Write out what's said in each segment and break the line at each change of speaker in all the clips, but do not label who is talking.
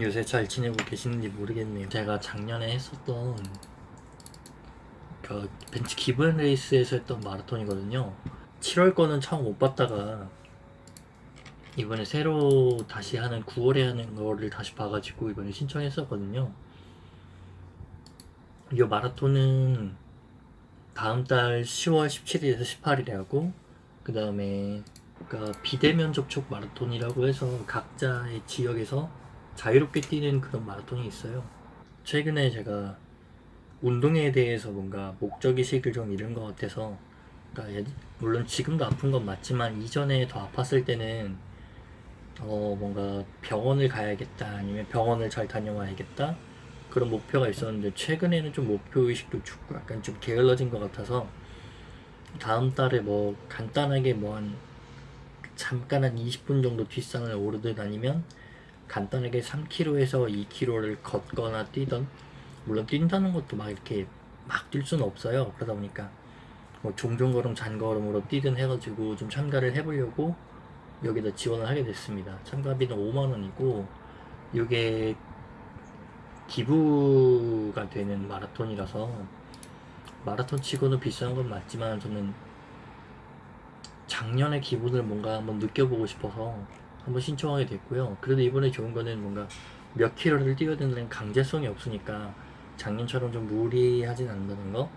요새 잘 지내고 계시는지 모르겠네요. 제가 작년에 했었던 그 벤츠 기본 레이스에서 했던 마라톤이거든요. 7월 거는 처음 못 봤다가 이번에 새로 다시 하는 9월에 하는 거를 다시 봐가지고 이번에 신청했었거든요. 이 마라톤은 다음 달 10월 17일에서 18일에 하고 그 다음에 그러니까 비대면 접촉 마라톤이라고 해서 각자의 지역에서 자유롭게 뛰는 그런 마라톤이 있어요. 최근에 제가 운동에 대해서 뭔가 목적의식을 좀 잃은 것 같아서 그러니까 예- 물론 지금도 아픈 건 맞지만 이전에 더 아팠을 때는 어 뭔가 병원을 가야겠다 아니면 병원을 잘 다녀와야겠다 그런 목표가 있었는데 최근에는 좀 목표의식도 죽고 약간 좀 게을러진 것 같아서 다음 달에 뭐 간단하게 뭐 한 잠깐 한 20분 정도 뒷산을 오르듯 아니면 간단하게 3km에서 2km를 걷거나 뛰던 물론 뛴다는 것도 막 이렇게 막 뛸 수는 없어요. 그러다 보니까 뭐 종종 걸음 잔걸음으로 뛰든 해가지고 좀 참가를 해보려고 여기다 지원을 하게 됐습니다. 참가비는 5만원이고 이게 기부가 되는 마라톤이라서 마라톤 치고는 비싼 건 맞지만 저는 작년의 기분을 뭔가 한번 느껴보고 싶어서 한번 신청하게 됐고요. 그래도 이번에 좋은 거는 뭔가 몇 킬로를 뛰어야 된다는 강제성이 없으니까 작년처럼 좀 무리하진 않는다는 거.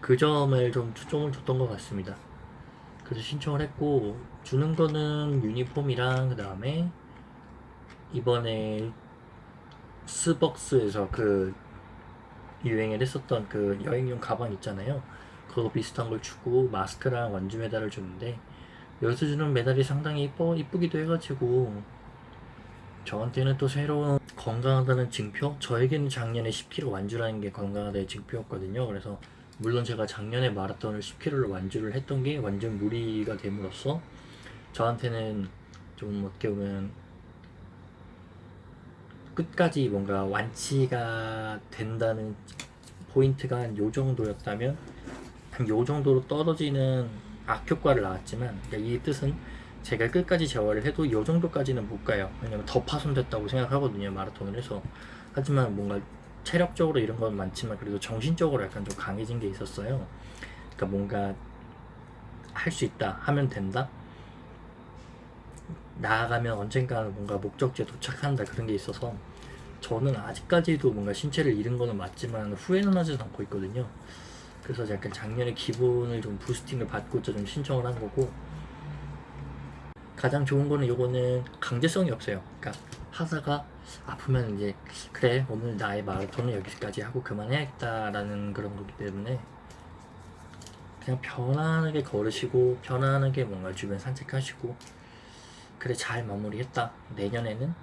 그 점을 좀 초점을 줬던 것 같습니다. 그래서 신청을 했고 주는 거는 유니폼이랑 그 다음에 이번에 스벅스에서 그 유행을 했었던 그 여행용 가방 있잖아요. 그거 비슷한 걸 주고 마스크랑 완주 메달을 주는데 여기서 주는 메달이 상당히 이뻐 이쁘기도 해가지고 저한테는 또 새로운 건강하다는 증표? 저에게는 작년에 10km 완주라는 게 건강하다의 증표였거든요. 그래서 물론 제가 작년에 마라톤을 10km를 완주를 했던 게 완전 무리가 됨으로써 저한테는 좀 어떻게 보면 끝까지 뭔가 완치가 된다는 포인트가 한 요 정도였다면 한 요 정도로 떨어지는 악효과를 낳았지만 그러니까 이 뜻은 제가 끝까지 재활을 해도 요 정도까지는 못 가요. 왜냐면 더 파손됐다고 생각하거든요 마라톤을 해서. 하지만 뭔가 체력적으로 이런 건 많지만 그래도 정신적으로 약간 좀 강해진 게 있었어요. 그러니까 뭔가 할 수 있다 하면 된다. 나아가면 언젠가는 뭔가 목적지에 도착한다 그런 게 있어서 저는 아직까지도 뭔가 신체를 잃은 거는 맞지만 후회는 하지 않고 있거든요 그래서 약간 작년에 기분을 좀 부스팅을 받고자 좀 신청을 한 거고 가장 좋은 거는 요거는 강제성이 없어요. 그러니까 하다가 아프면 이제 그래 오늘 나의 마라톤은 여기까지 하고 그만해야겠다 라는 그런 거기 때문에 그냥 편안하게 걸으시고 편안하게 뭔가 주변 산책하시고 그래 잘 마무리했다. 내년에는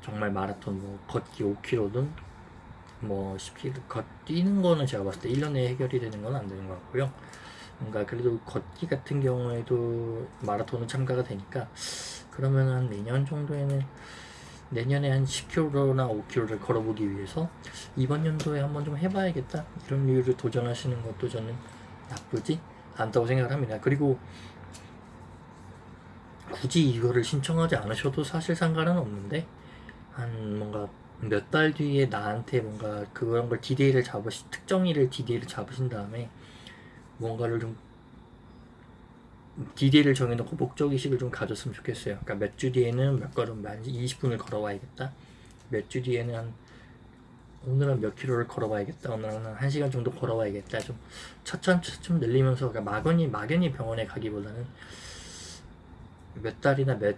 정말 마라톤 뭐 걷기 5km든 뭐 10km 걷 뛰는 거는 제가 봤을 때 1년에 해결이 되는 건 안 되는 것 같고요. 뭔가 그래도 걷기 같은 경우에도 마라톤은 참가가 되니까 그러면 한 내년 정도에는 내년에 한 10km나 5km를 걸어보기 위해서 이번 연도에 한번 좀 해봐야겠다. 이런 이유를 도전하시는 것도 저는 나쁘지 않다고 생각을 합니다. 그리고 굳이 이거를 신청하지 않으셔도 사실 상관은 없는데 한 뭔가 몇 달 뒤에 나한테 뭔가 그런 걸 디데이를 잡으시 특정일을 디데이를 잡으신 다음에 뭔가를 좀 디데이를 정해놓고 목적의식을 좀 가졌으면 좋겠어요. 그러니까 몇 주 뒤에는 몇 걸음 만 20분을 걸어와야겠다. 몇 주 뒤에는 한 오늘은 몇 킬로를 걸어봐야겠다. 오늘은 한 1시간 정도 걸어봐야겠다. 좀 차츰 차츰 늘리면서 그러니까 막연히 막연히 병원에 가기보다는 몇 달이나 몇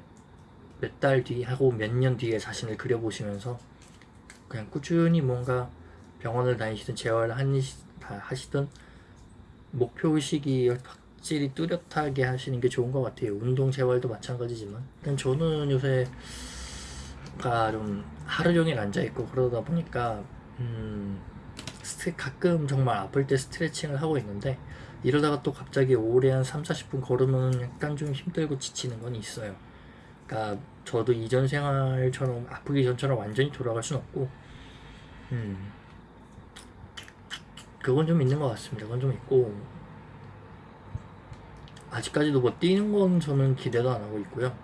몇 달 뒤 하고 몇 년 뒤에 자신을 그려보시면서 그냥 꾸준히 뭔가 병원을 다니시든 재활을 하시든 목표의식이 확실히 뚜렷하게 하시는 게 좋은 것 같아요. 운동 재활도 마찬가지지만. 일단 저는 요새가 좀 하루 종일 앉아있고 그러다 보니까 음 가끔 정말 아플 때 스트레칭을 하고 있는데 이러다가 또 갑자기 오래 한 3, 40분 걸으면 약간 좀 힘들고 지치는 건 있어요 그러니까 저도 이전 생활처럼 아프기 전처럼 완전히 돌아갈 순 없고 음 그건 좀 있는 것 같습니다 그건 좀 있고 아직까지도 뭐 뛰는 건 저는 기대도 안 하고 있고요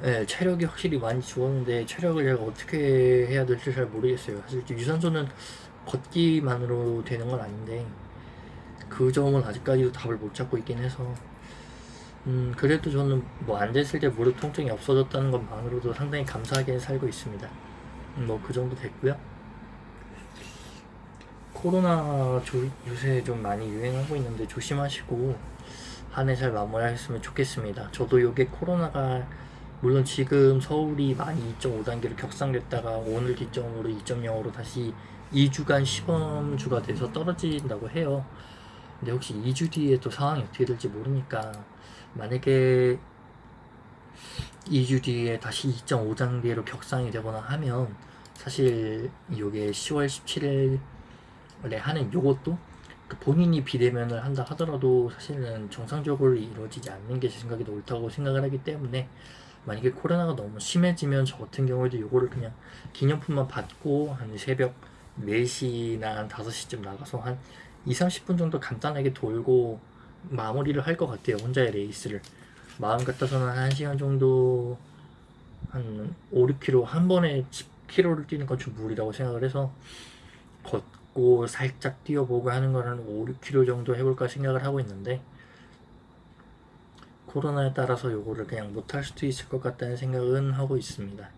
네, 체력이 확실히 많이 죽었는데 체력을 제가 어떻게 해야 될지 잘 모르겠어요. 사실 유산소는 걷기만으로 되는 건 아닌데 그 점은 아직까지도 답을 못 찾고 있긴 해서 음 그래도 저는 뭐 앉아있을 때 무릎 통증이 없어졌다는 것만으로도 상당히 감사하게 살고 있습니다. 뭐그 정도 됐고요. 코로나 조- 요새 좀 많이 유행하고 있는데 조심하시고 한 해 잘 마무리하셨으면 좋겠습니다. 저도 요게 코로나가 물론 지금 서울이 많이 2.5단계로 격상됐다가 오늘 기점으로 2.0으로 다시 2주간 시범주가 돼서 떨어진다고 해요. 근데 혹시 2주 뒤에 또 상황이 어떻게 될지 모르니까 만약에 2주 뒤에 다시 2.5단계로 격상이 되거나 하면 사실 요게 10월 17일에 하는 요것도 그 본인이 비대면을 한다 하더라도 사실은 정상적으로 이루어지지 않는 게 제 생각이 더 옳다고 생각을 하기 때문에 만약에 코로나가 너무 심해지면 저 같은 경우에도 요거를 그냥 기념품만 받고 한 새벽 4시나 한 5시쯤 나가서 한 2, 30분 정도 간단하게 돌고 마무리를 할 것 같아요. 혼자의 레이스를. 마음 같아서는 한 1시간 정도 한 5, 6km 한 번에 10km를 뛰는 건 좀 무리라고 생각을 해서 걷고 살짝 뛰어보고 하는 걸한 5, 6km 정도 해볼까 생각을 하고 있는데 코로나에 따라서 요거를 그냥 못할 수도 있을 것 같다는 생각은 하고 있습니다.